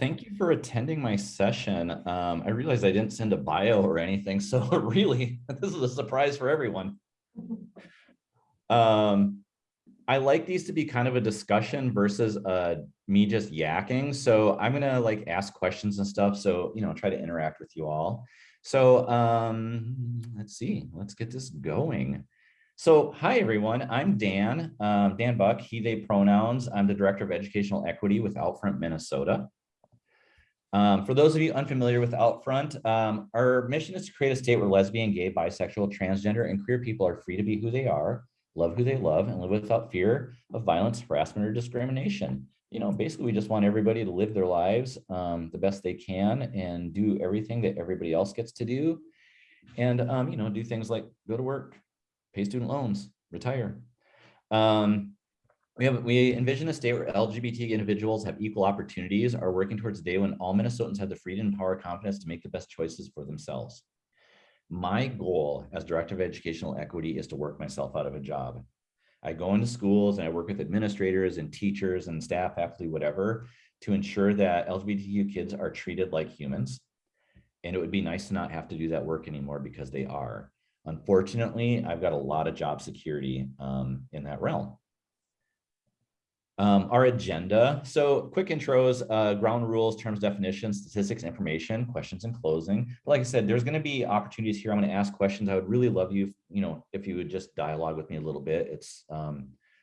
thank you for attending my session. Um, I realized I didn't send a bio or anything, so really, this is a surprise for everyone. Um, I like these to be kind of a discussion versus uh, me just yakking. So I'm gonna like ask questions and stuff. So, you know, try to interact with you all. So um, let's see, let's get this going. So hi, everyone. I'm Dan, um, Dan Buck, he, they pronouns. I'm the Director of Educational Equity with Outfront Minnesota. Um, for those of you unfamiliar with Outfront, um, our mission is to create a state where lesbian, gay, bisexual, transgender, and queer people are free to be who they are, love who they love, and live without fear of violence, harassment, or discrimination. You know, basically, we just want everybody to live their lives um, the best they can and do everything that everybody else gets to do. And, um, you know, do things like go to work, pay student loans, retire. Um, we have we envision a state where LGBT individuals have equal opportunities, are working towards a day when all Minnesotans have the freedom power confidence to make the best choices for themselves. My goal as Director of Educational Equity is to work myself out of a job. I go into schools and I work with administrators and teachers and staff, faculty, whatever, to ensure that LGBTQ kids are treated like humans. And it would be nice to not have to do that work anymore because they are. Unfortunately, I've got a lot of job security um, in that realm. Um, our agenda. So quick intros, uh, ground rules, terms, definitions, statistics, information, questions and closing. But like I said, there's going to be opportunities here. I'm going to ask questions. I would really love you, you know, if you would just dialogue with me a little bit. It's um,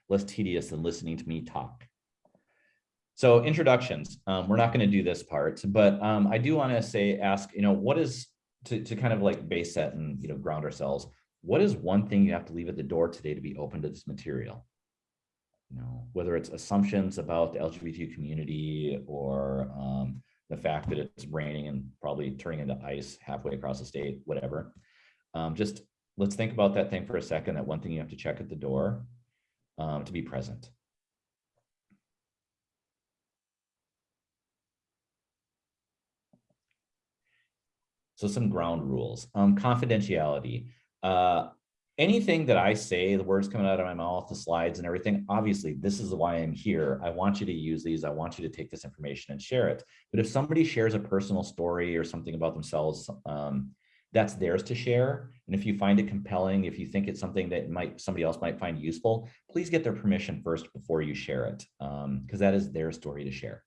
less tedious than listening to me talk. So introductions, um, we're not going to do this part, but um, I do want to say, ask, you know, what is to, to kind of like base set and, you know, ground ourselves. What is one thing you have to leave at the door today to be open to this material? You know, whether it's assumptions about the LGBT community or um, the fact that it's raining and probably turning into ice halfway across the state, whatever. Um, just let's think about that thing for a second, that one thing you have to check at the door um, to be present. So some ground rules. Um, confidentiality. Uh, anything that I say, the words coming out of my mouth, the slides and everything, obviously this is why I'm here. I want you to use these. I want you to take this information and share it. But if somebody shares a personal story or something about themselves, um, that's theirs to share. And if you find it compelling, if you think it's something that might somebody else might find useful, please get their permission first before you share it, because um, that is their story to share.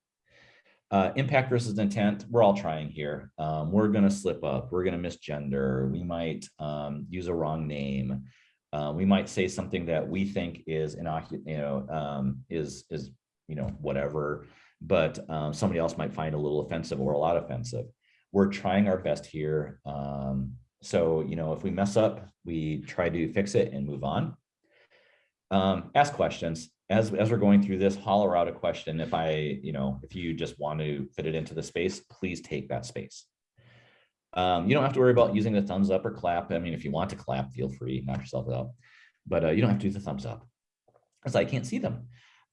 Uh, impact versus intent, we're all trying here. Um, we're going to slip up. We're going to misgender. We might um, use a wrong name. Uh, we might say something that we think is innocuous, you know, um, is is you know whatever, but um, somebody else might find a little offensive or a lot offensive. We're trying our best here. Um, so you know, if we mess up, we try to fix it and move on. Um, ask questions as, as we're going through this, holler out a question. If I, you know, if you just want to fit it into the space, please take that space. Um, you don't have to worry about using the thumbs up or clap. I mean, if you want to clap, feel free, knock yourself out. But uh, you don't have to do the thumbs up because I can't see them.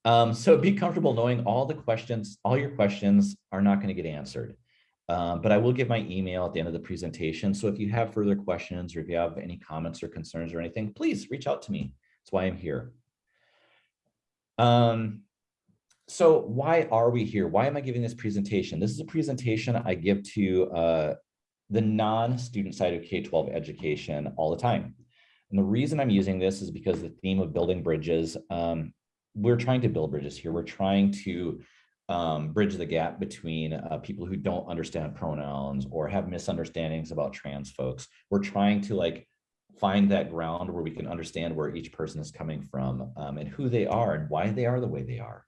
Um, so be comfortable knowing all the questions, all your questions are not going to get answered. Um, but I will give my email at the end of the presentation. So if you have further questions or if you have any comments or concerns or anything, please reach out to me. That's why I'm here. Um, so why are we here? Why am I giving this presentation? This is a presentation I give to uh, the non-student side of K-12 education all the time. And the reason I'm using this is because the theme of building bridges, um, we're trying to build bridges here. We're trying to um, bridge the gap between uh, people who don't understand pronouns or have misunderstandings about trans folks. We're trying to like find that ground where we can understand where each person is coming from um, and who they are and why they are the way they are.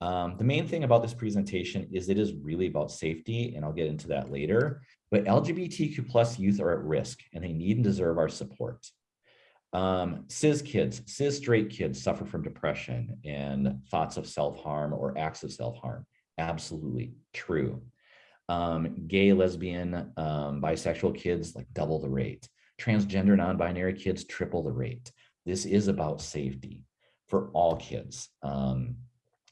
Um, the main thing about this presentation is it is really about safety, and I'll get into that later, but LGBTQ plus youth are at risk and they need and deserve our support. Um, cis kids, cis straight kids suffer from depression and thoughts of self-harm or acts of self-harm. Absolutely true. Um, gay, lesbian, um, bisexual kids like double the rate transgender non-binary kids triple the rate. This is about safety for all kids. Um,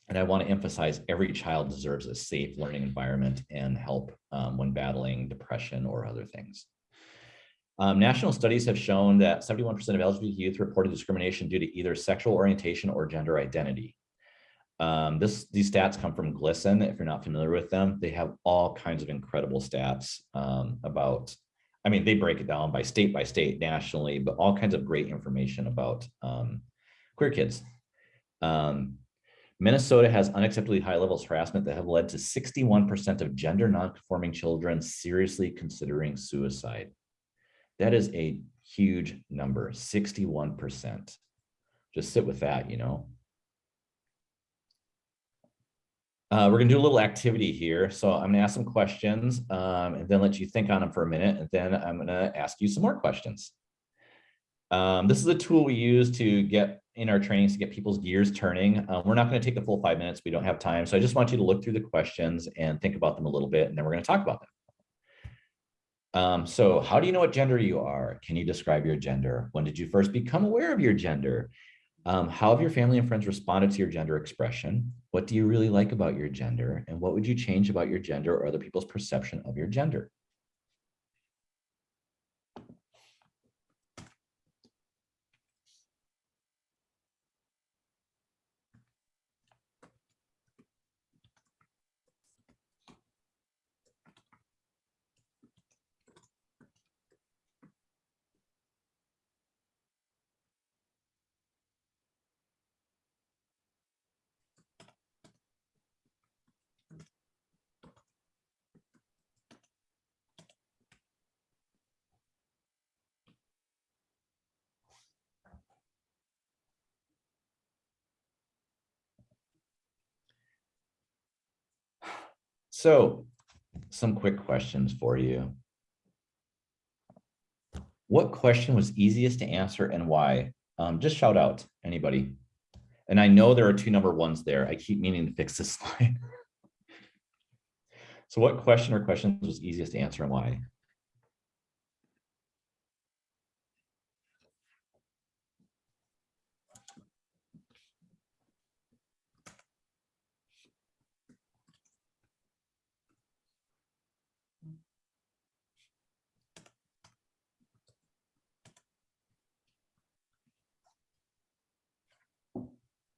and I want to emphasize every child deserves a safe learning environment and help um, when battling depression or other things. Um, national studies have shown that 71% of LGBT youth reported discrimination due to either sexual orientation or gender identity. Um, this, these stats come from GLSEN. If you're not familiar with them, they have all kinds of incredible stats um, about, I mean, they break it down by state by state nationally, but all kinds of great information about um, queer kids. Um, Minnesota has unacceptably high levels of harassment that have led to 61% of gender nonconforming children seriously considering suicide. That is a huge number, 61%. Just sit with that, you know. Uh, we're gonna do a little activity here. So I'm gonna ask some questions um, and then let you think on them for a minute. And then I'm gonna ask you some more questions. Um, this is a tool we use to get in our trainings to get people's gears turning. Uh, we're not going to take the full five minutes. We don't have time. So I just want you to look through the questions and think about them a little bit, and then we're going to talk about them. Um, so how do you know what gender you are? Can you describe your gender? When did you first become aware of your gender? Um, how have your family and friends responded to your gender expression? What do you really like about your gender? And what would you change about your gender or other people's perception of your gender? So some quick questions for you. What question was easiest to answer and why? Um, just shout out anybody. And I know there are two number ones there. I keep meaning to fix this slide. so what question or questions was easiest to answer and why?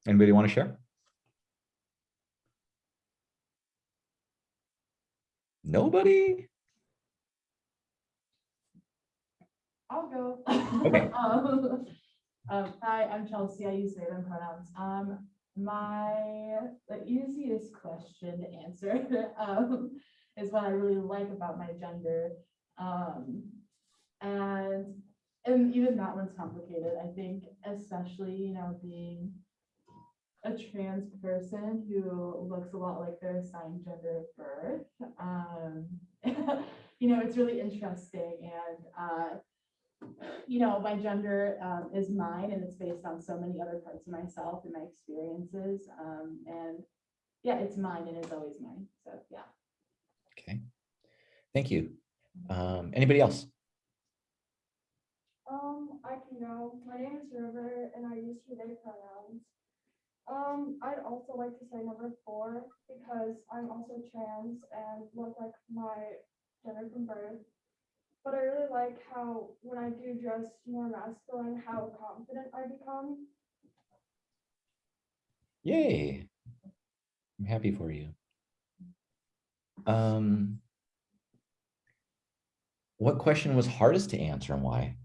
Anybody want to share? Nobody? I'll go. Okay. um, um, hi, I'm Chelsea. I use they them pronouns. Um, my the easiest question to answer um, is what I really like about my gender. Um, and and even that one's complicated. I think, especially you know, being a trans person who looks a lot like their assigned gender of birth. Um, you know, it's really interesting. And, uh, you know, my gender um, is mine and it's based on so many other parts of myself and my experiences. Um, and yeah, it's mine and it's always mine. So, yeah. Okay. Thank you. Um, anybody else? Um, I can go. My name is River and I use he, they pronouns. Um, I'd also like to say number four, because I'm also trans and look like my gender from birth. But I really like how when I do dress more masculine, how confident I become. Yay. I'm happy for you. Um, what question was hardest to answer and why?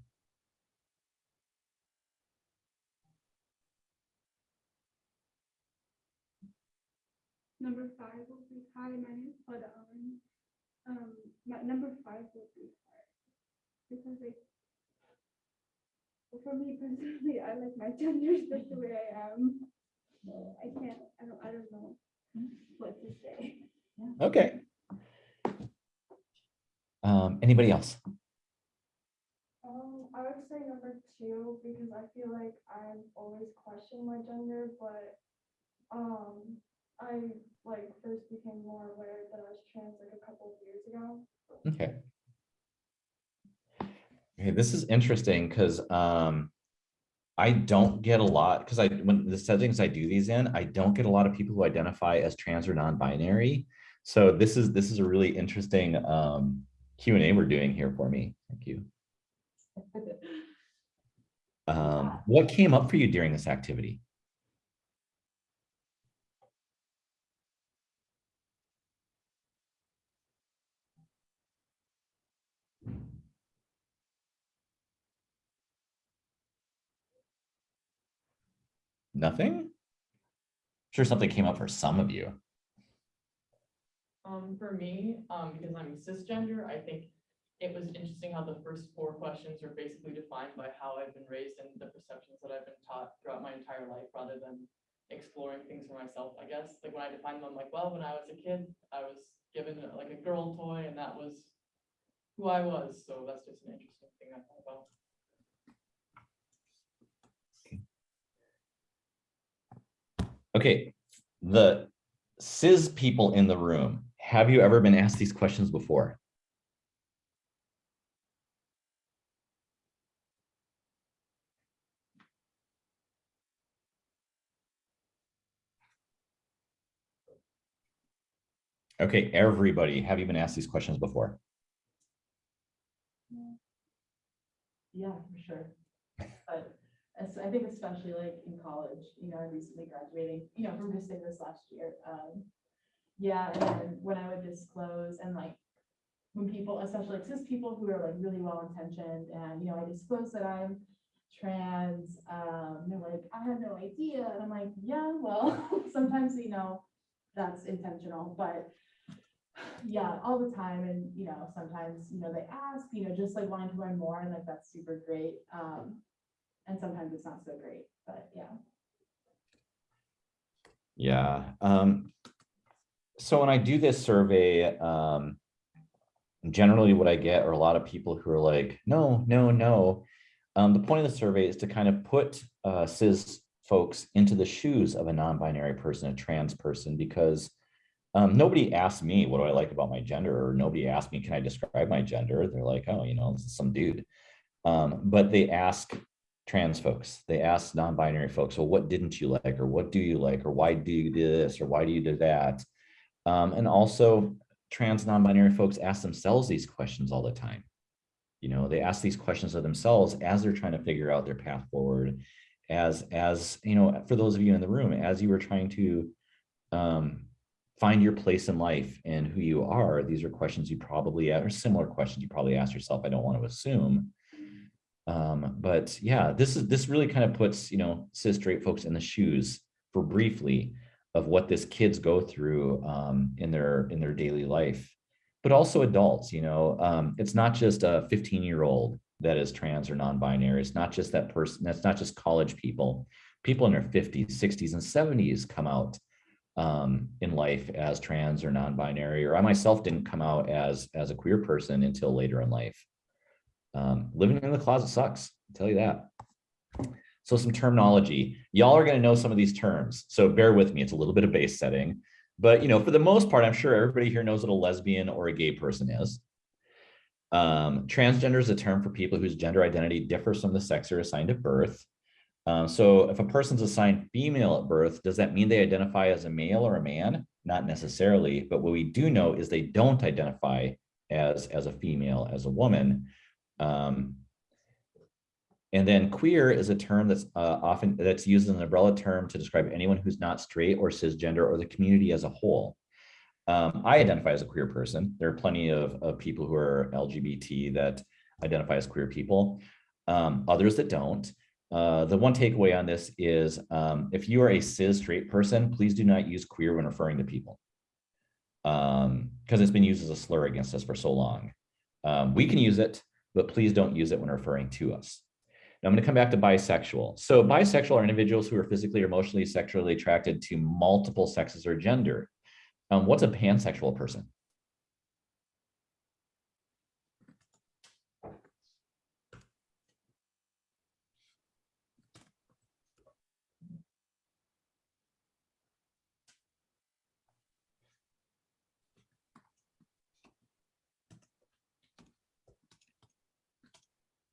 Number five will be hi, my name is Pada Owen. Um, my number five will be hard because like for me personally, I like my gender just the way I am. I can't. I don't. I don't know what to say. Okay. Um, anybody else? Um, I would say number two because I feel like I've always questioned my gender, but um, I like first became more aware that I was trans like a couple of years ago. Okay. Okay, this is interesting because um, I don't get a lot because I when the settings I do these in, I don't get a lot of people who identify as trans or non-binary. So this is this is a really interesting um, Q and A we're doing here for me. Thank you. Um, what came up for you during this activity? Nothing? Sure, something came up for some of you. Um, for me, um, because I'm cisgender, I think it was interesting how the first four questions are basically defined by how I've been raised and the perceptions that I've been taught throughout my entire life, rather than exploring things for myself, I guess. Like when I define them, I'm like, well, when I was a kid, I was given like a girl toy and that was who I was. So that's just an interesting thing I thought about. Okay, the cis people in the room, have you ever been asked these questions before? Okay, everybody, have you been asked these questions before? Mm. Yeah, for sure. I think especially like in college, you know, I'm recently graduating, you know, from just in this last year. Um, yeah, and then when I would disclose and like when people, especially like cis people who are like really well intentioned and, you know, I disclose that I'm trans, um, they're like, I had no idea. And I'm like, yeah, well, sometimes, you know, that's intentional, but yeah, all the time. And, you know, sometimes, you know, they ask, you know, just like wanting to learn more and like, that's super great. Um, and sometimes it's not so great, but yeah. Yeah, um, so when I do this survey, um, generally what I get are a lot of people who are like, no, no, no. Um, the point of the survey is to kind of put uh, cis folks into the shoes of a non-binary person, a trans person, because um, nobody asked me, what do I like about my gender? Or nobody asked me, can I describe my gender? They're like, oh, you know, this is some dude. Um, but they ask trans folks, they ask non-binary folks, well, what didn't you like? Or what do you like? Or why do you do this? Or why do you do that? Um, and also trans non-binary folks ask themselves these questions all the time. You know, they ask these questions of themselves as they're trying to figure out their path forward. As, as you know, for those of you in the room, as you were trying to um, find your place in life and who you are, these are questions you probably, or similar questions you probably ask yourself. I don't want to assume. Um, but yeah, this is this really kind of puts, you know, cis straight folks in the shoes for briefly of what this kids go through um, in their in their daily life, but also adults. You know, um, it's not just a 15 year old that is trans or non-binary. It's not just that person. That's not just college people. People in their 50s, 60s, and 70s come out um, in life as trans or non-binary. Or I myself didn't come out as as a queer person until later in life. Um, living in the closet sucks. I'll tell you that. So some terminology, y'all are going to know some of these terms. So bear with me. It's a little bit of base setting, but you know, for the most part, I'm sure everybody here knows what a lesbian or a gay person is. Um, transgender is a term for people whose gender identity differs from the sex they're assigned at birth. Um, so if a person's assigned female at birth, does that mean they identify as a male or a man? Not necessarily, but what we do know is they don't identify as, as a female, as a woman. Um, and then queer is a term that's uh, often that's used as an umbrella term to describe anyone who's not straight or cisgender or the community as a whole. Um, I identify as a queer person. There are plenty of, of people who are LGBT that identify as queer people, um, others that don't. Uh, the one takeaway on this is um, if you are a cis straight person, please do not use queer when referring to people because um, it's been used as a slur against us for so long. Um, we can use it, but please don't use it when referring to us. Now I'm going to come back to bisexual. So bisexual are individuals who are physically or emotionally sexually attracted to multiple sexes or gender. Um, what's a pansexual person?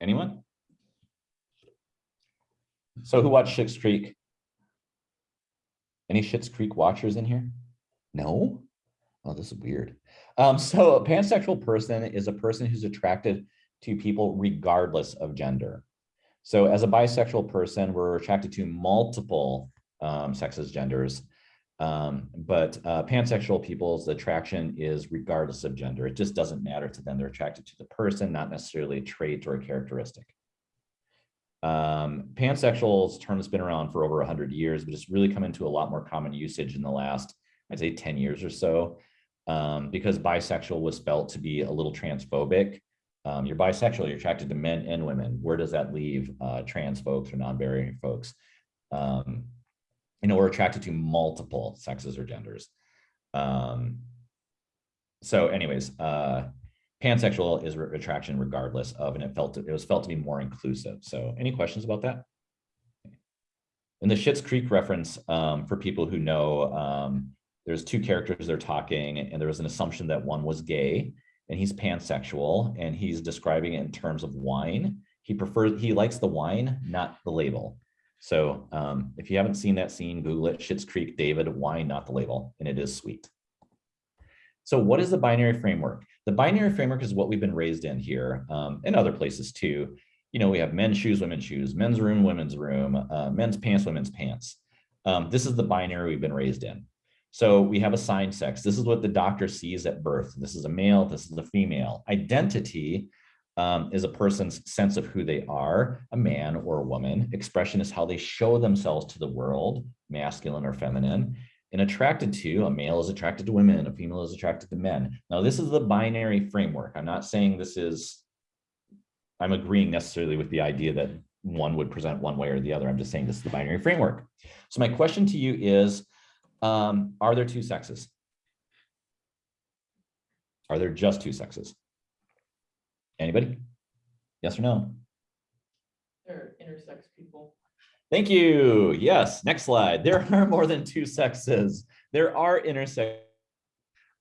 Anyone? So who watched Schitt's Creek? Any Schitt's Creek watchers in here? No? Oh, this is weird. Um, so a pansexual person is a person who's attracted to people regardless of gender. So as a bisexual person, we're attracted to multiple um, sexes, genders, um, but uh, pansexual people's attraction is regardless of gender. It just doesn't matter to them. They're attracted to the person, not necessarily a trait or a characteristic. Um, pansexual is a term that's been around for over hundred years, but it's really come into a lot more common usage in the last, I'd say ten years or so. Um, because bisexual was felt to be a little transphobic. Um, you're bisexual, you're attracted to men and women. Where does that leave uh, trans folks or non-binary folks? Um, you know, we're attracted to multiple sexes or genders. Um, so anyways, uh, pansexual is re- attraction regardless of, and it felt, it was felt to be more inclusive. So any questions about that? In the Schitt's Creek reference, um, for people who know, um, there's two characters they're talking and there was an assumption that one was gay and he's pansexual and he's describing it in terms of wine. He prefers, he likes the wine, not the label. So um, if you haven't seen that scene, Google it, Schitt's Creek, David, wine, not the label, and it is sweet. So what is the binary framework? The binary framework is what we've been raised in here um, and other places too. You know, we have men's shoes, women's shoes, men's room, women's room, uh, men's pants, women's pants. Um, this is the binary we've been raised in. So we have assigned sex. This is what the doctor sees at birth. This is a male, this is a female. Identity um, is a person's sense of who they are, a man or a woman. Expression is how they show themselves to the world, masculine or feminine. And attracted to, a male is attracted to women, a female is attracted to men. Now, this is the binary framework. I'm not saying this is, I'm agreeing necessarily with the idea that one would present one way or the other. I'm just saying this is the binary framework. So my question to you is, um, are there two sexes? Are there just two sexes? Anybody? Yes or no? There are intersex people. Thank you. Yes, next slide. There are more than two sexes. There are intersex.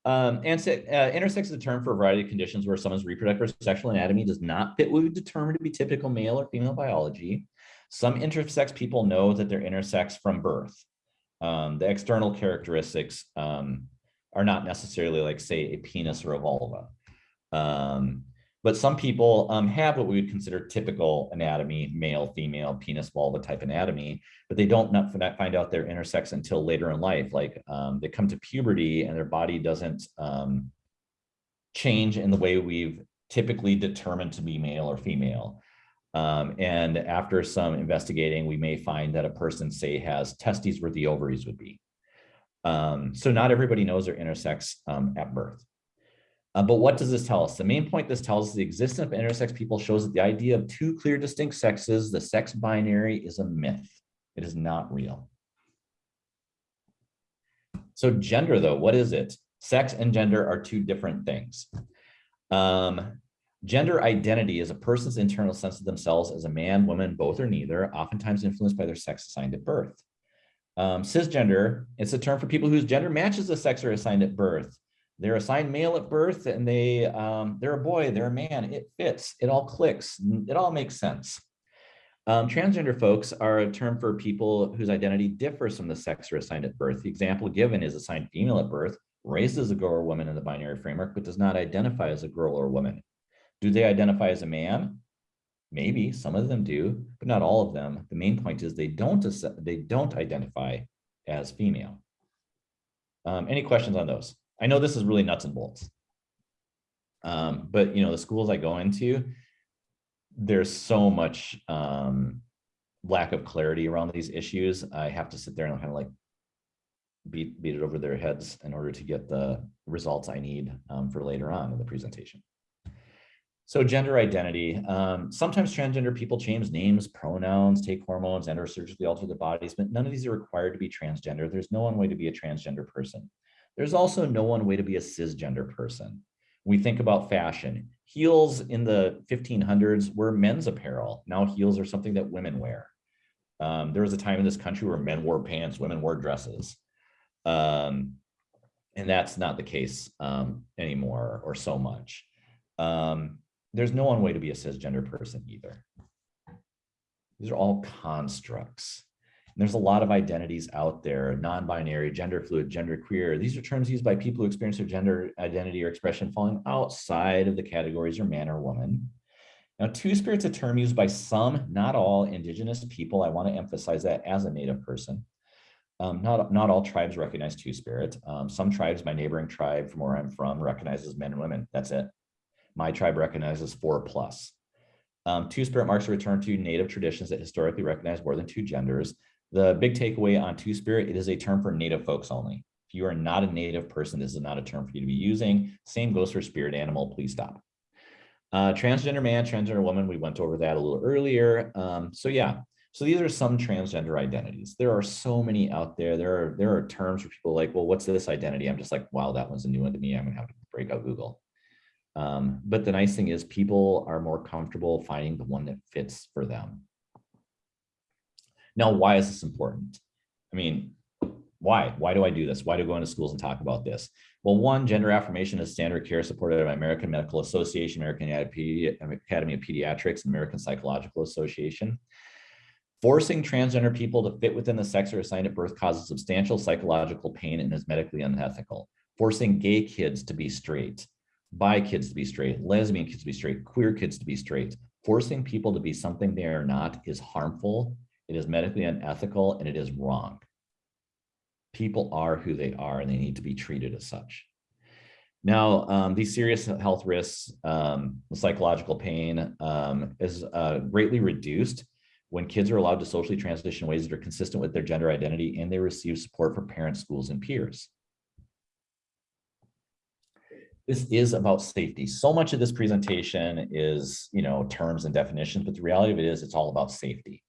Um, and se- uh, intersex is a term for a variety of conditions where someone's reproductive or sexual anatomy does not fit what we determine to be typical male or female biology. Some intersex people know that they're intersex from birth. Um, the external characteristics um, are not necessarily like, say, a penis or a vulva. Um, but some people um, have what we would consider typical anatomy, male, female, penis, vulva type anatomy, but they don't find out they're intersex until later in life. Like um, they come to puberty and their body doesn't um, change in the way we've typically determined to be male or female. Um, and after some investigating, we may find that a person, say, has testes where the ovaries would be. Um, so not everybody knows they're intersex um, at birth. Uh, but what does this tell us? The main point this tells us the existence of intersex people shows that the idea of two clear distinct sexes, the sex binary is a myth. It is not real. So gender though, what is it? Sex and gender are two different things. Um, gender identity is a person's internal sense of themselves as a man, woman, both or neither, oftentimes influenced by their sex assigned at birth. Um, cisgender, it's a term for people whose gender matches the sex they're assigned at birth. They're assigned male at birth and they, um, they're a boy, they're a man, it fits, it all clicks, it all makes sense. Um, transgender folks are a term for people whose identity differs from the sex they're assigned at birth. The example given is assigned female at birth, raised as a girl or woman in the binary framework, but does not identify as a girl or woman. Do they identify as a man? Maybe some of them do, but not all of them. The main point is they don't, they don't identify as female. Um, any questions on those? I know this is really nuts and bolts. Um, but you know, the schools I go into, there's so much um, lack of clarity around these issues. I have to sit there and kind of like beat beat it over their heads in order to get the results I need um, for later on in the presentation. So gender identity. Um, sometimes transgender people change names, pronouns, take hormones, and or surgically alter their bodies, but none of these are required to be transgender. There's no one way to be a transgender person. There's also no one way to be a cisgender person. We think about fashion. Heels in the 1500s were men's apparel. Now heels are something that women wear. Um, there was a time in this country where men wore pants, women wore dresses. Um, and that's not the case um, anymore or so much. Um, there's no one way to be a cisgender person either. These are all constructs. And there's a lot of identities out there, non-binary, gender fluid, gender queer. These are terms used by people who experience their gender identity or expression falling outside of the categories or man or woman. Now, two-spirit's a term used by some, not all, indigenous people. I want to emphasize that as a native person. Um, not, not all tribes recognize two-spirit. Um, some tribes, my neighboring tribe from where I'm from, recognizes men and women. That's it. My tribe recognizes four plus. Um, two-spirit marks a return to native traditions that historically recognize more than two genders. The big takeaway on two-spirit, it is a term for native folks only. If you are not a native person, this is not a term for you to be using. Same goes for spirit animal, please stop. Uh, transgender man, transgender woman, we went over that a little earlier. Um, so yeah, so these are some transgender identities. There are so many out there. There are there are terms for people like, well, what's this identity? I'm just like, wow, that one's a new one to me. I'm gonna have to break out Google. Um, but the nice thing is people are more comfortable finding the one that fits for them. Now, why is this important? I mean, why? Why do I do this? Why do I go into schools and talk about this? Well, one, gender affirmation is standard care supported by American Medical Association, American Academy of Pediatrics, and American Psychological Association. Forcing transgender people to fit within the sex or assigned at birth causes substantial psychological pain and is medically unethical. Forcing gay kids to be straight, bi kids to be straight, lesbian kids to be straight, queer kids to be straight, forcing people to be something they are not is harmful, it is medically unethical, and it is wrong. People are who they are and they need to be treated as such. Now, um, these serious health risks, um, psychological pain um, is uh, greatly reduced when kids are allowed to socially transition in ways that are consistent with their gender identity and they receive support from parents, schools, and peers. This is about safety. So much of this presentation is, you know, terms and definitions, but the reality of it is it's all about safety.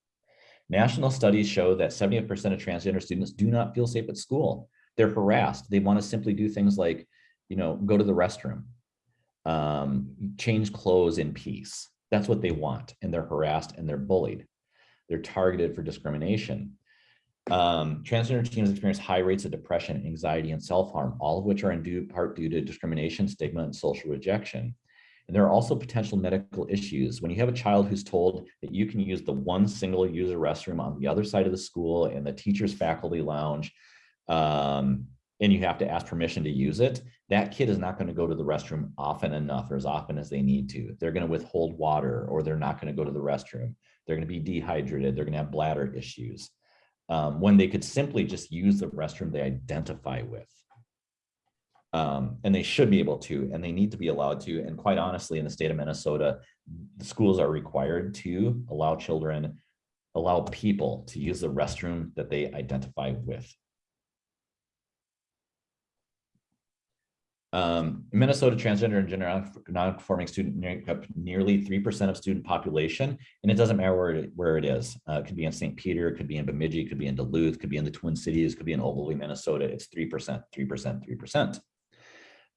National studies show that 70% of transgender students do not feel safe at school. They're harassed. They want to simply do things like, you know, go to the restroom, um, change clothes in peace. That's what they want. And they're harassed and they're bullied. They're targeted for discrimination. Um, transgender teens experience high rates of depression, anxiety, and self-harm, all of which are in due part due to discrimination, stigma, and social rejection. And there are also potential medical issues. When you have a child who's told that you can use the one single user restroom on the other side of the school and the teacher's faculty lounge, um, and you have to ask permission to use it, that kid is not going to go to the restroom often enough or as often as they need to. They're going to withhold water or they're not going to go to the restroom. They're going to be dehydrated. They're going to have bladder issues um, when they could simply just use the restroom they identify with. Um, and they should be able to, and they need to be allowed to. And quite honestly, in the state of Minnesota, the schools are required to allow children, allow people to use the restroom that they identify with. Um, Minnesota transgender and gender non-conforming student make up nearly 3% of student population, and it doesn't matter where it, where it is. Uh, it could be in St. Peter, it could be in Bemidji, it could be in Duluth, it could be in the Twin Cities, it could be in Ogilvie, Minnesota. It's 3%, 3%, 3%.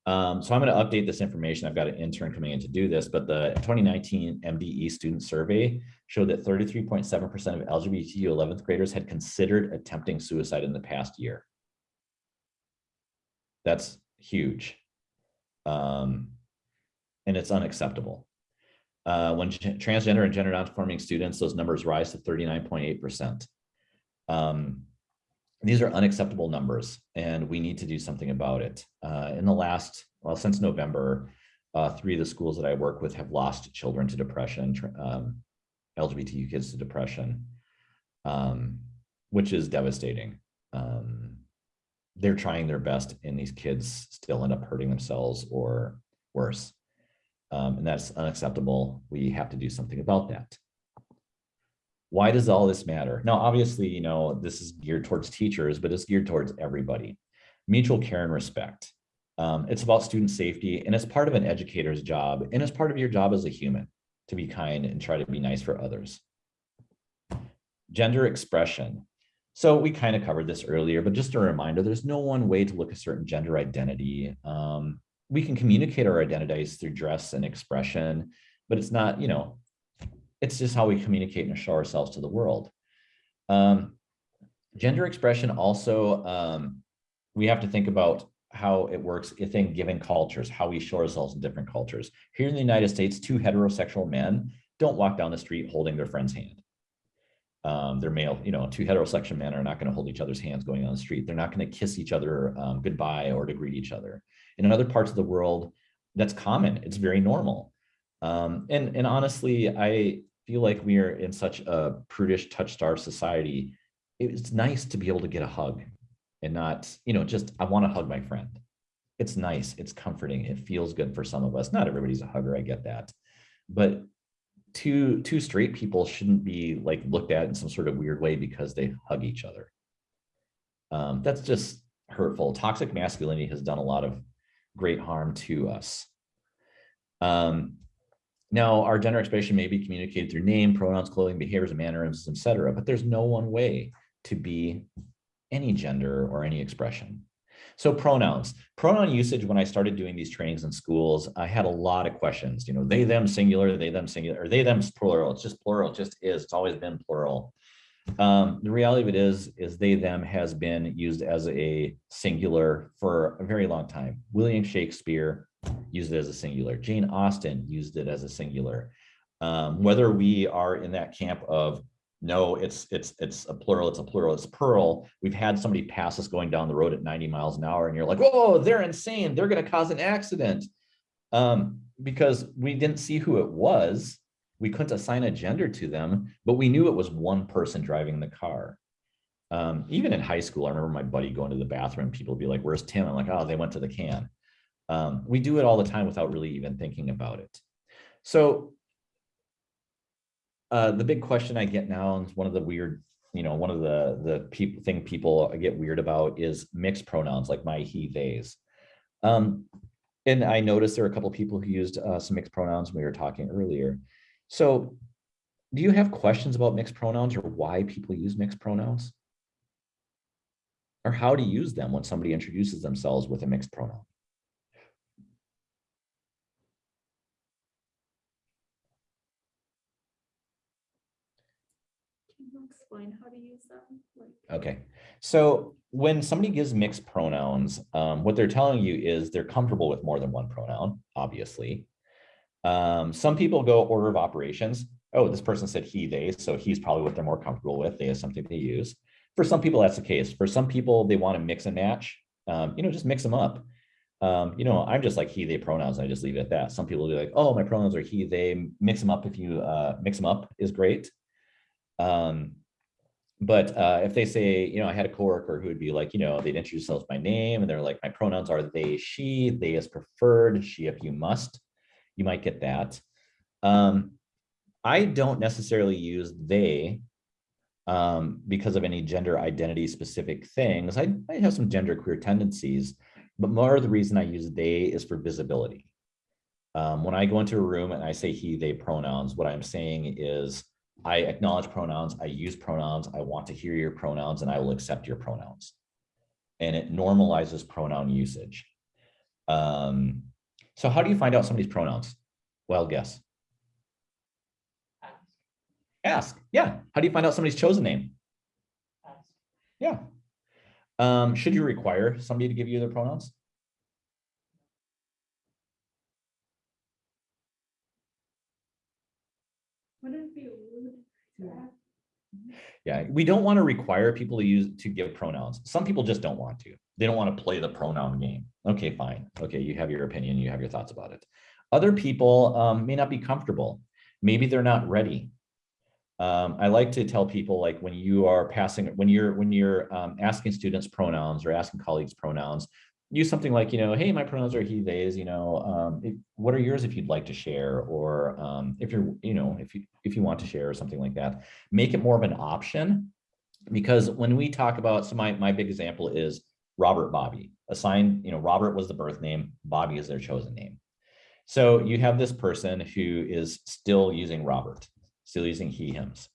Um, so I'm going to update this information. I've got an intern coming in to do this, but the 2019 MDE student survey showed that 33.7% of LGBTQ 11th graders had considered attempting suicide in the past year. That's huge. Um, and it's unacceptable. Uh, when transgender and gender nonconforming students, those numbers rise to 39.8%. Um, these are unacceptable numbers and we need to do something about it. Uh, in the last, well, since November, uh, three of the schools that I work with have lost children to depression, um, LGBTQ kids to depression, um, which is devastating. Um, they're trying their best and these kids still end up hurting themselves or worse. Um, and that's unacceptable. We have to do something about that. Why does all this matter? Now, obviously, you know, this is geared towards teachers, but it's geared towards everybody. Mutual care and respect. Um, it's about student safety and it's part of an educator's job and it's part of your job as a human to be kind and try to be nice for others. Gender expression. So we kind of covered this earlier, but just a reminder, there's no one way to look a certain gender identity. Um, we can communicate our identities through dress and expression, but it's not, you know, it's just how we communicate and show ourselves to the world. Um, gender expression also, um, we have to think about how it works within given cultures, how we show ourselves in different cultures. Here in the United States, two heterosexual men don't walk down the street holding their friend's hand um, they're male, you know, two heterosexual men are not going to hold each other's hands going on the street. They're not going to kiss each other um, goodbye or to greet each other. In other parts of the world, that's common. It's very normal. Um, and, and honestly, I feel like we are in such a prudish, touch star society. It's nice to be able to get a hug and not, you know, just, I want to hug my friend. It's nice. It's comforting. It feels good for some of us. Not everybody's a hugger. I get that. But two, two straight people shouldn't be like looked at in some sort of weird way because they hug each other. Um, that's just hurtful. Toxic masculinity has done a lot of great harm to us. Um, now, our gender expression may be communicated through name, pronouns, clothing, behaviors, and mannerisms, etc. But there's no one way to be any gender or any expression. So pronouns, pronoun usage, when I started doing these trainings in schools, I had a lot of questions, you know, they, them singular, they, them singular, or they, them plural. It's just plural, it just is, it's always been plural. Um, the reality of it is, is they, them has been used as a singular for a very long time. William Shakespeare used it as a singular. Jane Austen used it as a singular. Um, whether we are in that camp of no, it's it's it's a plural, it's a plural, it's pearl. We've had somebody pass us going down the road at 90 miles an hour, and you're like, oh, they're insane, they're gonna cause an accident. Um, because we didn't see who it was. We couldn't assign a gender to them, but we knew it was one person driving the car. Um, even in high school, I remember my buddy going to the bathroom, people would be like, where's Tim? I'm like, oh, they went to the can. Um, we do it all the time without really even thinking about it. So uh, the big question I get now, and one of the weird, you know, one of the the people thing people get weird about is mixed pronouns like my, he, theys. Um, and I noticed there are a couple people who used uh, some mixed pronouns when we were talking earlier. So do you have questions about mixed pronouns or why people use mixed pronouns? Or how to use them when somebody introduces themselves with a mixed pronoun? Can you explain how to use them? Like, Okay, so when somebody gives mixed pronouns, um, what they're telling you is they're comfortable with more than one pronoun, obviously. Um, some people go order of operations. Oh, this person said he, they, so he's probably what they're more comfortable with. They have something they use. For some people, that's the case. For some people, they want to mix and match. Um, you know, just mix them up. Um, you know, I'm just like he, they pronouns. And I just leave it at that. Some people will be like, oh, my pronouns are he, they. Mix them up if you uh, mix them up is great. Um, but uh, if they say, you know, I had a coworker who would be like, you know, they'd introduce themselves by name and they're like, my pronouns are they, she, they is preferred, she if you must, you might get that. Um, I don't necessarily use they um, because of any gender identity specific things. I, I have some gender queer tendencies, but more of the reason I use they is for visibility. Um, when I go into a room and I say he, they pronouns, what I'm saying is I acknowledge pronouns, I use pronouns, I want to hear your pronouns, and I will accept your pronouns. And it normalizes pronoun usage. Um, so how do you find out somebody's pronouns? Well, guess. Ask, Ask. Yeah. How do you find out somebody's chosen name? ask. Yeah. Um, should you require somebody to give you their pronouns? Wouldn't it be rude to Yeah. ask? Yeah, we don't want to require people to use to give pronouns. Some people just don't want to. They don't want to play the pronoun game. Okay, fine. Okay, you have your opinion, you have your thoughts about it. Other people um, may not be comfortable. Maybe they're not ready. Um, I like to tell people like when you are passing, when you're when you're um, asking students pronouns or asking colleagues pronouns, use something like, you know, hey, my pronouns are he, theys, you know, um, if- what are yours if you'd like to share? Or um, if you're, you know, if you if you want to share or something like that, make it more of an option. Because when we talk about, so my, my big example is Robert Bobby, assigned, you know, Robert was the birth name, Bobby is their chosen name. So you have this person who is still using Robert, still using he, hims.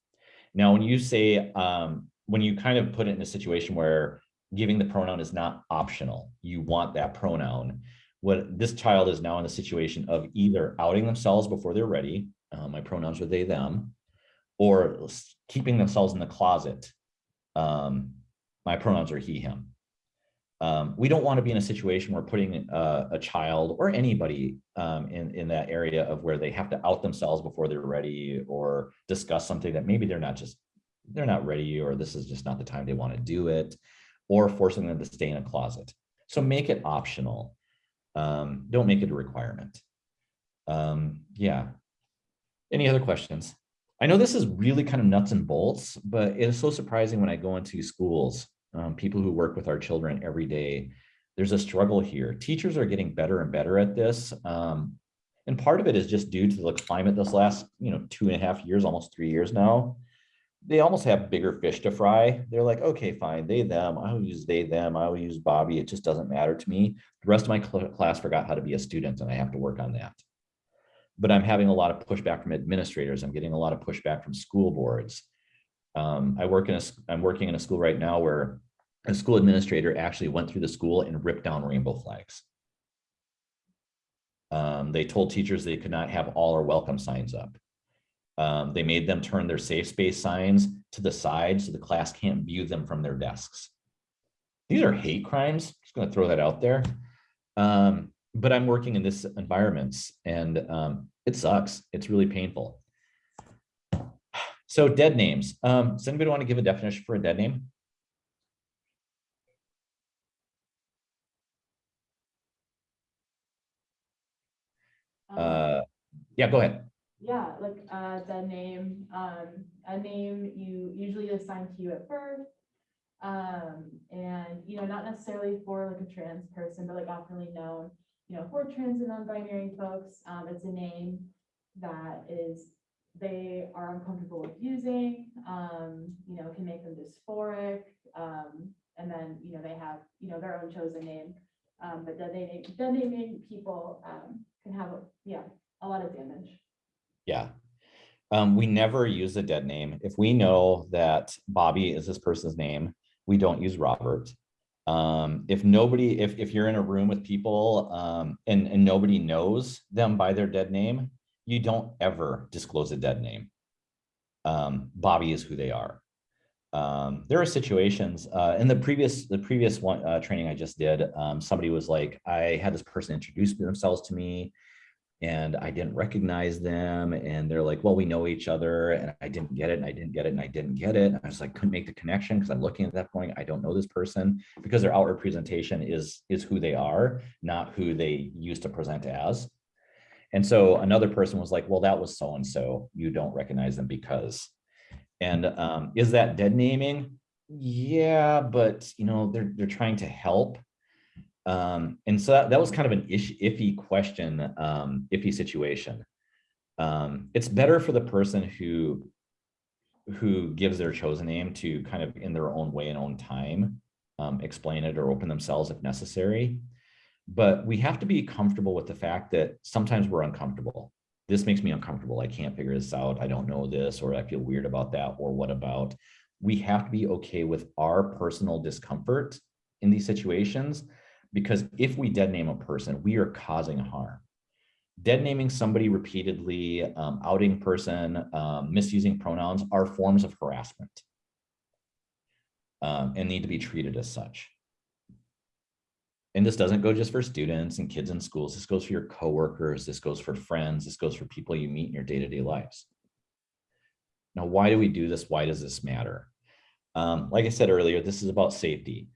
Now, when you say, um, when you kind of put it in a situation where giving the pronoun is not optional, you want that pronoun, what this child is now in the situation of either outing themselves before they're ready, uh, my pronouns are they, them, or keeping themselves in the closet. Um, my pronouns are he, him. Um, we don't want to be in a situation where putting a, a child or anybody um, in, in that area of where they have to out themselves before they're ready or discuss something that maybe they're not just, they're not ready or this is just not the time they want to do it or forcing them to stay in a closet. So make it optional. Um, don't make it a requirement. Um, yeah. Any other questions? I know this is really kind of nuts and bolts, but it is so surprising when I go into schools, um, people who work with our children every day, there's a struggle here. Teachers are getting better and better at this. Um, And part of it is just due to the climate this last, you know, two and a half years, almost three years now. They almost have bigger fish to fry. They're like, okay, fine, they, them, I'll use they, them, I will use Bobby. It just doesn't matter to me. The rest of my cl- class forgot how to be a student and I have to work on that. But I'm having a lot of pushback from administrators. I'm getting a lot of pushback from school boards. Um, I work in a, I'm working in a school right now where a school administrator actually went through the school and ripped down rainbow flags. Um, they told teachers they could not have all or welcome signs up. Um, they made them turn their safe space signs to the side so the class can't view them from their desks. These are hate crimes. Just gonna throw that out there. Um, but I'm working in this environments and um, it sucks. It's really painful. So dead names. Um, does anybody want to give a definition for a dead name? Um, Uh, yeah, go ahead. Yeah, like, uh, the name, um, a name you usually assign to you at birth. Um, and, you know, not necessarily for like a trans person, but like oftenly known, you know, for trans and non-binary folks, um, it's a name that is, they are uncomfortable with using, um, you know, can make them dysphoric, um, and then, you know, they have, you know, their own chosen name. Um, but then they, then they name people, um, can have, yeah, a lot of damage. Yeah. Um, we never use a dead name. If we know that Bobby is this person's name, we don't use Robert. Um, if nobody, if, if you're in a room with people, um, and, and nobody knows them by their dead name, you don't ever disclose a dead name. Um, Bobby is who they are. Um, there are situations, uh, in the previous, the previous one, uh, training I just did, um, somebody was like, I had this person introduce themselves to me and I didn't recognize them. And they're like, well, we know each other. And I didn't get it. And I didn't get it. And I didn't get it. And I was like, couldn't make the connection because I'm looking at that point. I don't know this person because their outward presentation is, is who they are, not who they used to present as. And so another person was like, well, that was so-and-so. You don't recognize them because. And um, is that dead naming? Yeah, but you know, they're, they're trying to help. Um, and so that, that was kind of an ish, iffy question, um, iffy situation. Um, it's better for the person who who gives their chosen name to kind of in their own way and own time, um, explain it or open themselves if necessary. But we have to be comfortable with the fact that sometimes we're uncomfortable. This makes me uncomfortable. I can't figure this out. I don't know this, or I feel weird about that, or what about? We have to be okay with our personal discomfort in these situations because if we dead name a person, we are causing harm. Dead naming somebody repeatedly, um, outing person, um, misusing pronouns are forms of harassment um, and need to be treated as such. And this doesn't go just for students and kids in schools. This goes for your coworkers. This goes for friends. This goes for people you meet in your day-to-day lives. Now, why do we do this? Why does this matter? Um, like I said earlier, this is about safety.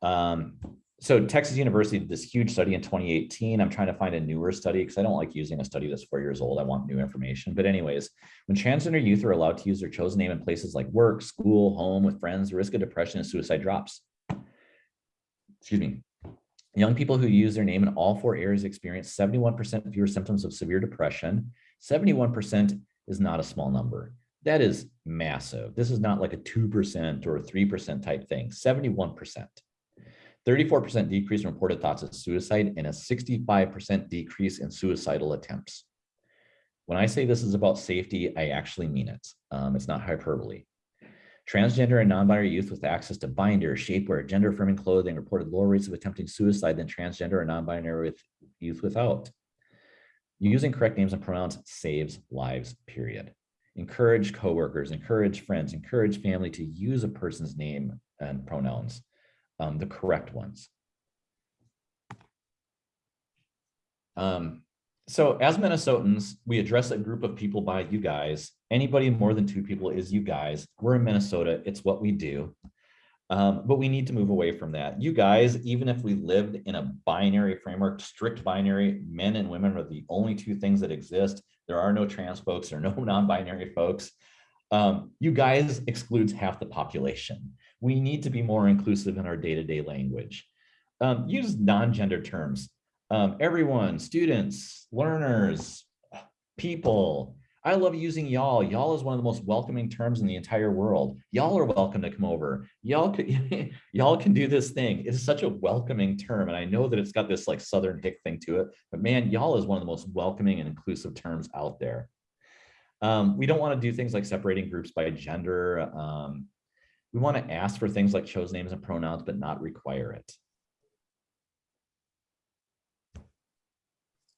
Um, so Texas University did this huge study in 2018. I'm trying to find a newer study because I don't like using a study that's four years old. I want new information. But anyways, when transgender youth are allowed to use their chosen name in places like work, school, home, with friends, the risk of depression and suicide drops. Excuse me. Young people who use their name in all four areas experience 71% fewer symptoms of severe depression. 71% is not a small number. That is massive. This is not like a 2% or 3% type thing, 71%. 34% decrease in reported thoughts of suicide and a 65% decrease in suicidal attempts. When I say this is about safety, I actually mean it. Um, it's not hyperbole. Transgender and non-binary youth with access to binder, shapewear, gender-affirming clothing reported lower rates of attempting suicide than transgender and non-binary with youth without. Using correct names and pronouns saves lives, period. Encourage coworkers, encourage friends, encourage family to use a person's name and pronouns um, the correct ones. Um, so as Minnesotans, we address a group of people by you guys. Anybody more than two people is you guys. We're in Minnesota. It's what we do. Um, but we need to move away from that. You guys, even if we lived in a binary framework, strict binary, men and women are the only two things that exist. There are no trans folks, there are no non-binary folks. Um, you guys excludes half the population we need to be more inclusive in our day-to-day language. Um, use non-gender terms. Um, everyone, students, learners, people. I love using y'all. Y'all is one of the most welcoming terms in the entire world. Y'all are welcome to come over. Y'all could, y'all can do this thing. It's such a welcoming term. And I know that it's got this like Southern hick thing to it, but man, y'all is one of the most welcoming and inclusive terms out there. Um, we don't want to do things like separating groups by gender. Um, we want to ask for things like chose names and pronouns, but not require it.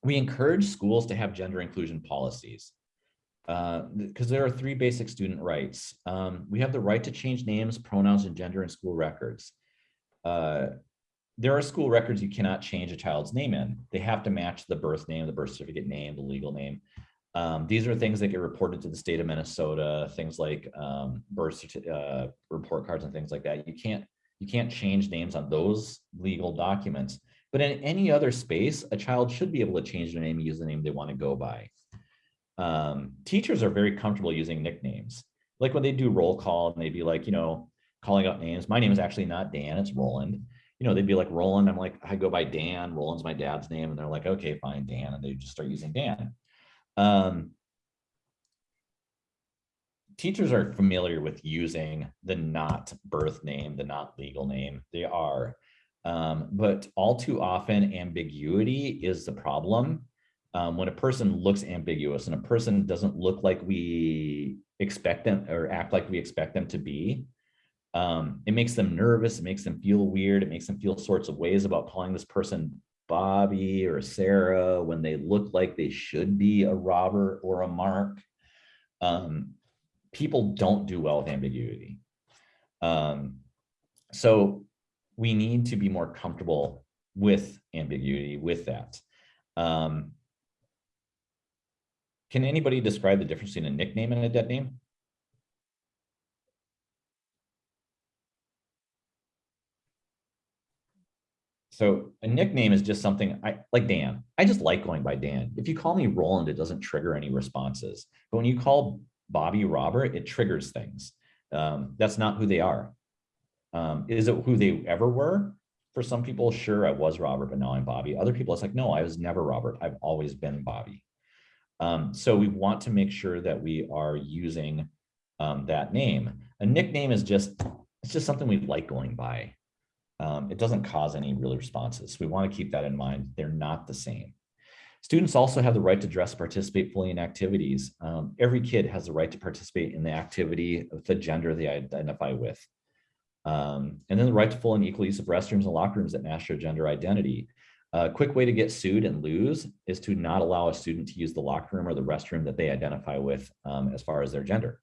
We encourage schools to have gender inclusion policies because there are three basic student rights. Um, we have the right to change names, pronouns, and gender in school records. Uh, there are school records you cannot change a child's name in. They have to match the birth name, the birth certificate name, the legal name. Um, these are things that get reported to the state of Minnesota, things like um, birth uh, report cards and things like that. You can't you can't change names on those legal documents. But in any other space, a child should be able to change their name use the name they want to go by. Um, teachers are very comfortable using nicknames. Like when they do roll call and they'd be like, you know, calling out names. My name is actually not Dan, it's Roland. You know, they'd be like Roland. I'm like, I go by Dan. Roland's my dad's name. And they're like, okay, fine, Dan. And they just start using Dan. Um, teachers are familiar with using the not birth name, the not legal name. They are. Um, but all too often ambiguity is the problem. Um, when a person looks ambiguous and a person doesn't look like we expect them or act like we expect them to be, um, it makes them nervous, it makes them feel weird, it makes them feel sorts of ways about calling this person Bobby or Sarah when they look like they should be a Robert or a Mark. Um, people don't do well with ambiguity. Um, so we need to be more comfortable with ambiguity with that. Um, can anybody describe the difference between a nickname and a dead name? So a nickname is just something I like Dan. I just like going by Dan. If you call me Roland, it doesn't trigger any responses. But when you call Bobby Robert, it triggers things. Um, that's not who they are. Um, is it who they ever were? For some people, sure, I was Robert, but now I'm Bobby. Other people, it's like, no, I was never Robert. I've always been Bobby. Um, so we want to make sure that we are using um, that name. A nickname is just, it's just something we like going by. Um, it doesn't cause any real responses. We want to keep that in mind. They're not the same. Students also have the right to dress, participate fully in activities. Um, every kid has the right to participate in the activity of the gender they identify with. Um, and then the right to full and equal use of restrooms and locker rooms that match their gender identity. A quick way to get sued and lose is to not allow a student to use the locker room or the restroom that they identify with um, as far as their gender.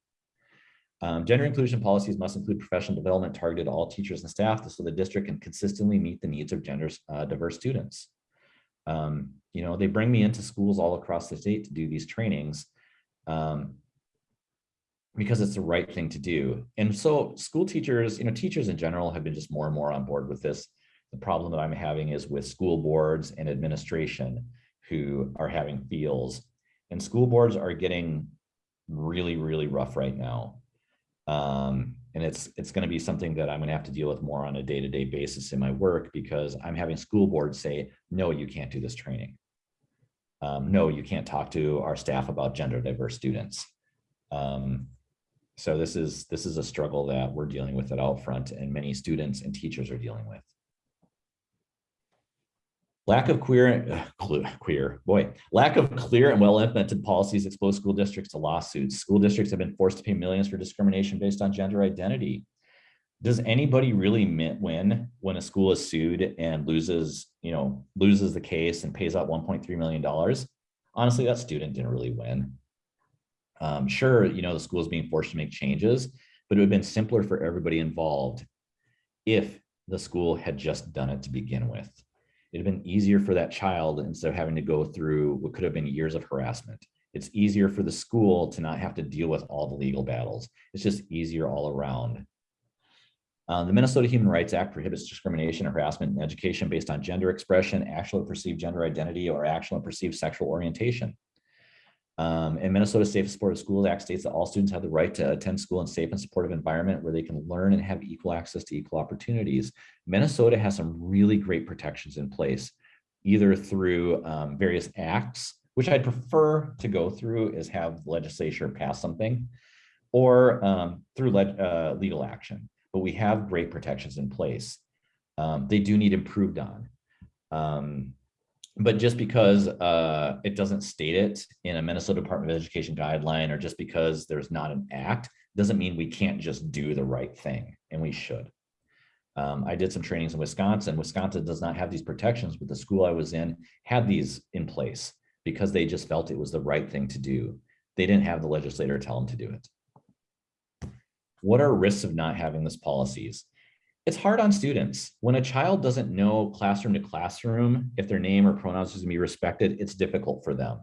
Um, gender inclusion policies must include professional development targeted to all teachers and staff so the district can consistently meet the needs of gender uh, diverse students. Um, you know, they bring me into schools all across the state to do these trainings um, because it's the right thing to do. And so school teachers, you know, teachers in general have been just more and more on board with this. The problem that I'm having is with school boards and administration who are having feels and school boards are getting really, really rough right now. Um, and it's it's going to be something that I'm going to have to deal with more on a day-to-day -day basis in my work because I'm having school boards say, no, you can't do this training. Um, no, you can't talk to our staff about gender diverse students. Um, so this is this is a struggle that we're dealing with at Outfront and many students and teachers are dealing with. Lack of queer, uh, queer, boy, lack of clear and well implemented policies expose school districts to lawsuits. School districts have been forced to pay millions for discrimination based on gender identity. Does anybody really win when a school is sued and loses, you know, loses the case and pays out $1.3 million? Honestly, that student didn't really win. Um, sure, you know, the school is being forced to make changes, but it would have been simpler for everybody involved if the school had just done it to begin with it'd been easier for that child instead of having to go through what could have been years of harassment. It's easier for the school to not have to deal with all the legal battles. It's just easier all around. Uh, the Minnesota Human Rights Act prohibits discrimination and harassment in education based on gender expression, actual or perceived gender identity, or actual and perceived sexual orientation. Um, and Minnesota Safe and Supportive Schools Act states that all students have the right to attend school in a safe and supportive environment where they can learn and have equal access to equal opportunities. Minnesota has some really great protections in place. either through um, various acts, which I'd prefer to go through is have legislature pass something, or um, through uh, legal action. But we have great protections in place. Um, they do need improved on. But just because uh, it doesn't state it in a Minnesota Department of Education guideline, or just because there's not an act, doesn't mean we can't just do the right thing, and we should. Um, I did some trainings in Wisconsin. Wisconsin does not have these protections, but the school I was in had these in place because they just felt it was the right thing to do. They didn't have the legislator tell them to do it. What are risks of not having this policies? It's hard on students. When a child doesn't know classroom to classroom, if their name or pronouns is to be respected, it's difficult for them.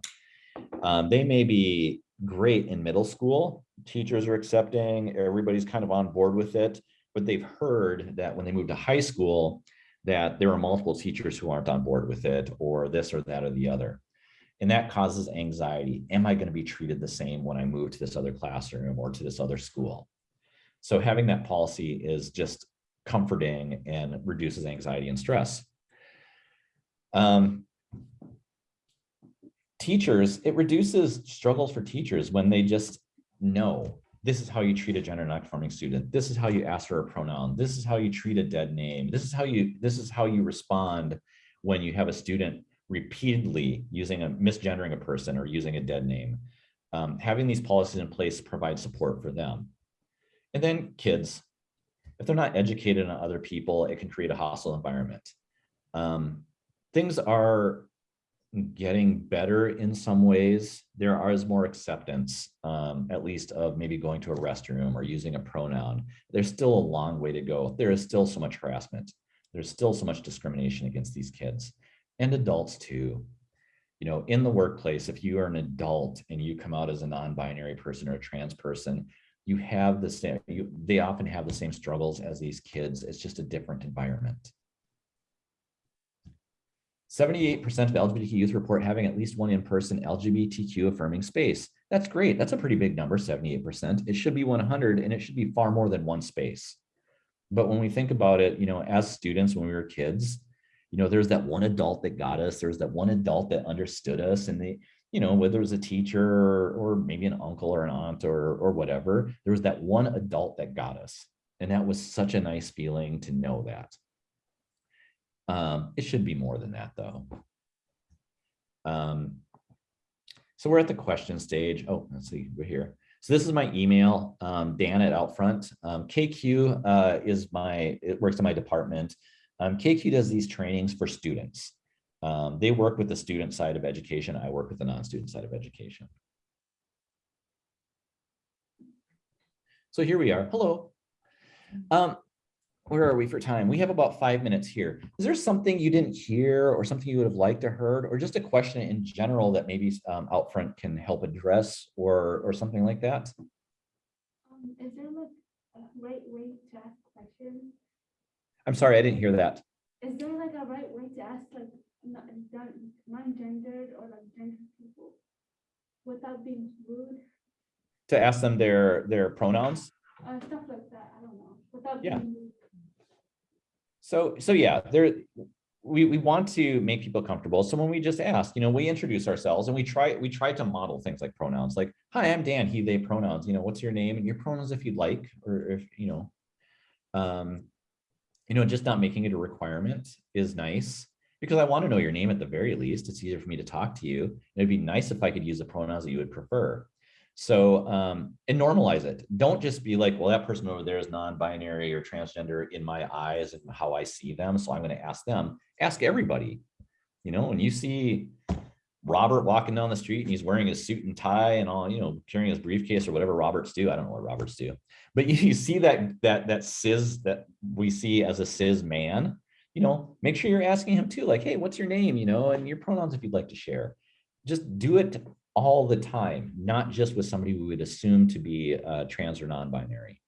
Um, they may be great in middle school. Teachers are accepting, everybody's kind of on board with it, but they've heard that when they move to high school, that there are multiple teachers who aren't on board with it, or this or that or the other. And that causes anxiety. Am I going to be treated the same when I move to this other classroom or to this other school? So having that policy is just comforting and reduces anxiety and stress. Um, teachers, it reduces struggles for teachers when they just know this is how you treat a gender nonconforming student. This is how you ask for a pronoun. This is how you treat a dead name. This is how you this is how you respond when you have a student repeatedly using a misgendering a person or using a dead name. Um, having these policies in place provide support for them. And then kids, if they're not educated on other people, it can create a hostile environment. Um, things are getting better in some ways. There is more acceptance, um, at least of maybe going to a restroom or using a pronoun. There's still a long way to go. There is still so much harassment. There's still so much discrimination against these kids and adults too. You know, in the workplace, if you are an adult and you come out as a non-binary person or a trans person, you have the same, you, they often have the same struggles as these kids. It's just a different environment. 78% of LGBTQ youth report having at least one in-person LGBTQ affirming space. That's great. That's a pretty big number, 78%. It should be 100 and it should be far more than one space. But when we think about it, you know, as students, when we were kids, you know, there's that one adult that got us, there's that one adult that understood us and they, you know, whether it was a teacher or, or maybe an uncle or an aunt or, or whatever, there was that one adult that got us. And that was such a nice feeling to know that. Um, it should be more than that though. Um, so we're at the question stage. Oh, let's see, we're here. So this is my email, um, Dan at Outfront. Um, KQ uh, is my, it works in my department. Um, KQ does these trainings for students. Um, they work with the student side of education. I work with the non-student side of education. So here we are. Hello. Um, where are we for time? We have about five minutes here. Is there something you didn't hear or something you would have liked to heard or just a question in general that maybe um, Outfront can help address or or something like that? Um, is there like a right way to ask questions? I'm sorry, I didn't hear that. Is there like a right way to ask like non-gendered or like gender people without being rude? To ask them their their pronouns. Uh, stuff like that, I don't know, without Yeah. being rude. So, so yeah, there, we, we want to make people comfortable. So when we just ask, you know, we introduce ourselves and we try, we try to model things like pronouns, like, hi, I'm Dan, he, they pronouns, you know, what's your name and your pronouns if you'd like, or if, you know, um, you know, just not making it a requirement is nice because I want to know your name at the very least. It's easier for me to talk to you. It'd be nice if I could use the pronouns that you would prefer. So, um, and normalize it. Don't just be like, well, that person over there is non-binary or transgender in my eyes and how I see them. So I'm going to ask them, ask everybody, you know, when you see Robert walking down the street and he's wearing his suit and tie and all, you know, carrying his briefcase or whatever Roberts do. I don't know what Roberts do, but you, you see that, that, that cis that we see as a cis man, you know, make sure you're asking him too, like, hey, what's your name, you know, and your pronouns if you'd like to share. Just do it all the time, not just with somebody we would assume to be uh, trans or non-binary.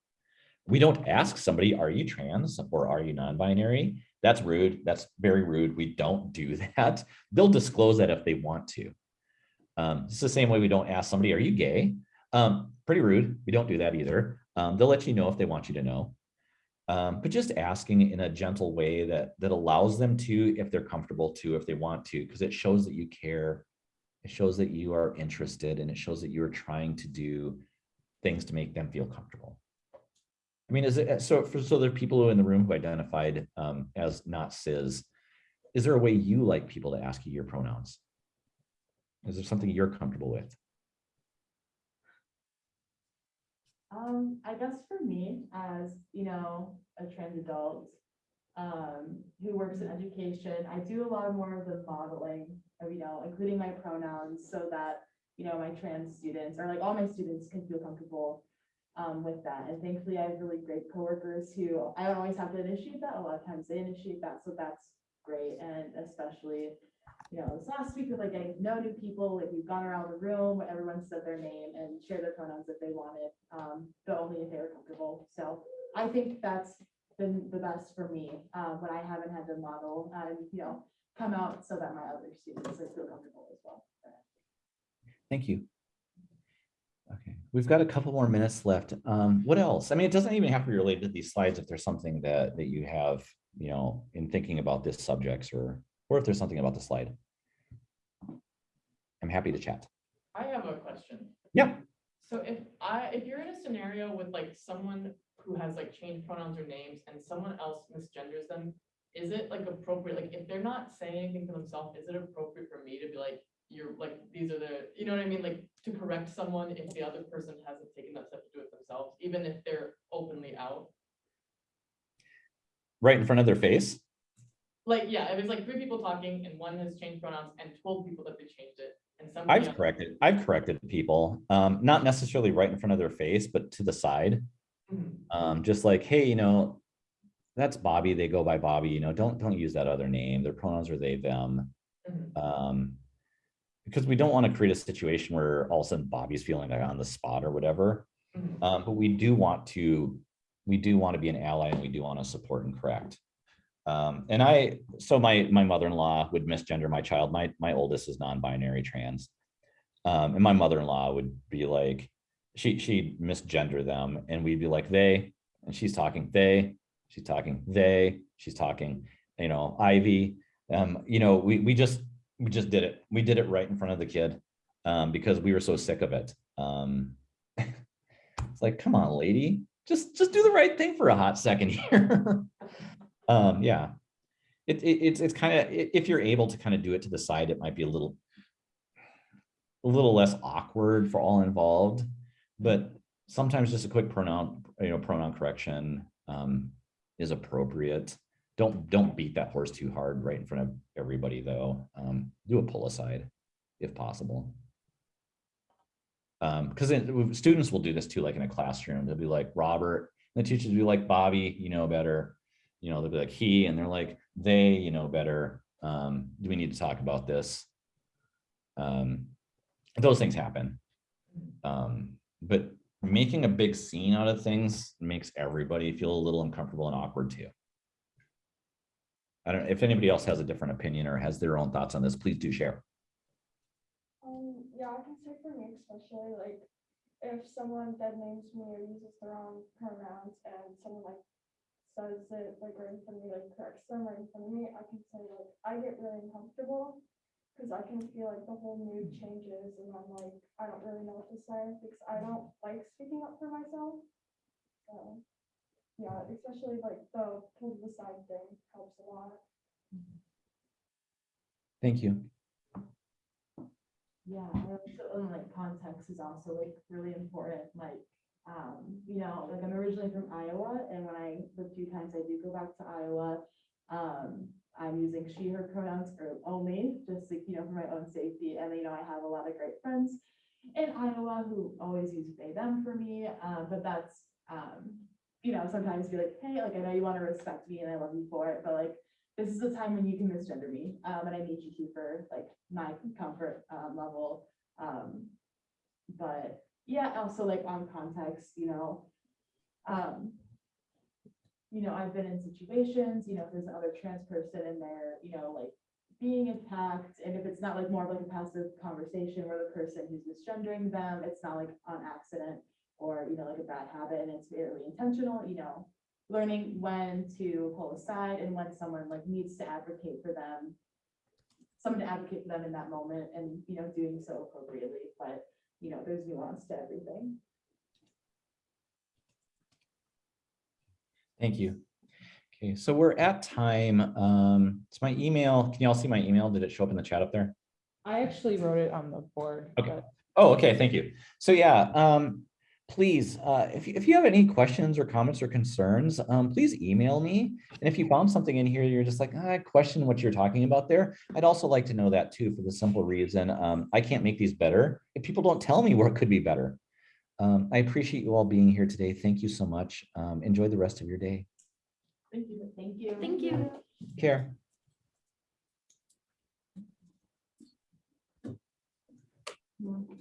We don't ask somebody, are you trans or are you non-binary? That's rude. That's very rude. We don't do that. They'll disclose that if they want to. Um, it's the same way we don't ask somebody, are you gay? Um, pretty rude. We don't do that either. Um, they'll let you know if they want you to know. Um, but just asking in a gentle way that, that allows them to, if they're comfortable to, if they want to, because it shows that you care. It shows that you are interested and it shows that you are trying to do things to make them feel comfortable. I mean, is it, so for, so there are people in the room who identified um, as not cis. Is there a way you like people to ask you your pronouns? Is there something you're comfortable with? Um, I guess for me, as, you know, a trans adult, um, who works in education, I do a lot more of the modeling of, you know, including my pronouns so that, you know, my trans students or like all my students can feel comfortable um, with that. And thankfully, I have really great coworkers who I don't always have to initiate that. A lot of times they initiate that, so that's great. And especially, you know, this last week with like getting to know new people, like we've gone around the room, everyone said their name and shared their pronouns if they wanted, um, but only if they were comfortable. So I think that's been the best for me, uh, when I haven't had the model and, you know, come out so that my other students like feel comfortable as well. Thank you. Okay, we've got a couple more minutes left. Um, what else? I mean, it doesn't even have to be related to these slides if there's something that, that you have, you know, in thinking about this subjects or, or if there's something about the slide. I'm happy to chat. I have a question. Yeah. So if I, if you're in a scenario with like someone who has like changed pronouns or names and someone else misgenders them, is it like appropriate, like if they're not saying anything for themselves, is it appropriate for me to be like, you're like, these are the, you know what I mean? Like to correct someone if the other person hasn't taken that step to do it themselves, even if they're openly out? Right in front of their face? Like, yeah, if it's like three people talking and one has changed pronouns and told people that they changed it and somebody. I've else- corrected, I've corrected people, um, not necessarily right in front of their face, but to the side. Mhm. Um, just like, hey, you know, that's Bobby, they go by Bobby, you know, don't, don't use that other name. Their pronouns are they, them. Mhm. Um, because we don't want to create a situation where all of a sudden Bobby's feeling like on the spot or whatever. Mhm. Um, but we do want to, we do want to be an ally and we do want to support and correct. Um, and I, so my, my mother-in-law would misgender my child. My, my oldest is non-binary trans. Um, and my mother-in-law would be like, she, she'd misgender them and we'd be like, they, and she's talking they, she's talking they, she's talking, you know, Ivy. Um, you know, we, we just, we just did it. We did it right in front of the kid um, because we were so sick of it. Um, it's like, come on, lady, just just do the right thing for a hot second here. Um, yeah, it, it, it's it's kind of if you're able to kind of do it to the side, it might be a little a little less awkward for all involved. But sometimes just a quick pronoun, you know, pronoun correction um, is appropriate. Don't don't beat that horse too hard right in front of everybody though. Um, do a pull aside if possible. Um, because students will do this too, like in a classroom, they'll be like Robert, and the teachers will be like Bobby, you know better. You know, they'll be like he, and they're like they, you know better. Um, do we need to talk about this? Um, those things happen. Um, but making a big scene out of things makes everybody feel a little uncomfortable and awkward too. I don't, if anybody else has a different opinion or has their own thoughts on this, please do share. Um, yeah, I can say for me especially, like, if someone dead names me or uses the wrong pronouns and someone like says it like right in front of me, like corrects them right in front of me, I can say like, I get really uncomfortable. Cause I can feel like the whole mood mm-hmm. changes and I'm like, I don't really know what to say because I don't like speaking up for myself. So, yeah, especially like the pull to the side thing helps a lot. Mm-hmm. Thank you. Yeah, I also, and, like context is also like really important, like, um, you know, like I'm originally from Iowa and when I, the few times I do go back to Iowa, um, I'm using she, her pronouns or only, just like, you know, for my own safety. And, you know, I have a lot of great friends in Iowa who always use they, them for me. Um, but that's, um, you know, sometimes be like, hey, like, I know you want to respect me and I love you for it, but like, this is the time when you can misgender me. Um, and I need you to for like my comfort, um, level. Um, but yeah, also like on context, you know, um, you know, I've been in situations, you know, if there's another trans person in there, you know, like being attacked, and if it's not like more of like a passive conversation where the person who's misgendering them, it's not like on accident or, you know, like a bad habit and it's really intentional, you know, learning when to pull aside and when someone like needs to advocate for them. Someone to advocate for them in that moment and, you know, doing so appropriately, but, you know, there's nuance to everything. Thank you. Okay, so we're at time. Um, it's my email. Can you all see my email? Did it show up in the chat up there? I actually wrote it on the board. Okay. but Oh, okay, thank you. So yeah, um, please, uh, if, you- if you have any questions or comments or concerns, um, please email me. And if you found something in here, you're just like, "Ah, I question what you're talking about there. I'd also like to know that too, for the simple reason, um, I can't make these better if people don't tell me where it could be better. Um, I appreciate you all being here today. Thank you so much. Um, enjoy the rest of your day. Thank you. Thank you. Thank you. Care.